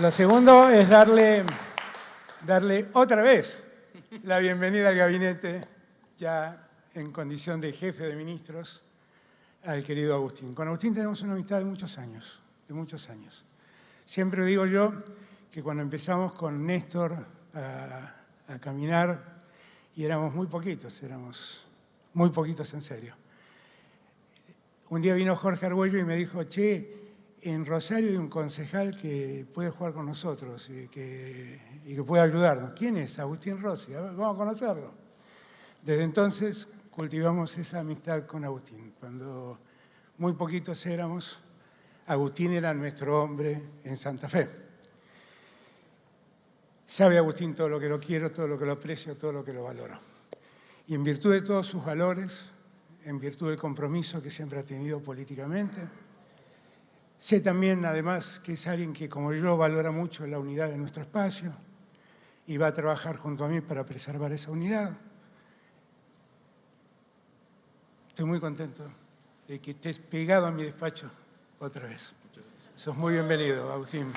Lo segundo es darle, darle otra vez la bienvenida al gabinete, ya en condición de jefe de ministros, al querido Agustín. Con Agustín tenemos una amistad de muchos años, de muchos años. Siempre digo yo que cuando empezamos con Néstor a, caminar, y éramos muy poquitos, éramos muy poquitos en serio. Un día vino Jorge Argüello y me dijo, che, en Rosario hay un concejal que puede jugar con nosotros y que, y que puede ayudarnos. ¿Quién es? Agustín Rossi. vamos a conocerlo. Desde entonces cultivamos esa amistad con Agustín. Cuando muy poquitos éramos, Agustín era nuestro hombre en Santa Fe. Sabe Agustín todo lo que lo quiero, todo lo que lo aprecio, todo lo que lo valoro. Y en virtud de todos sus valores, en virtud del compromiso que siempre ha tenido políticamente, sé también, además, que es alguien que, como yo, valora mucho la unidad de nuestro espacio y va a trabajar junto a mí para preservar esa unidad. Estoy muy contento de que estés pegado a mi despacho otra vez. Sos muy bienvenido, Agustín.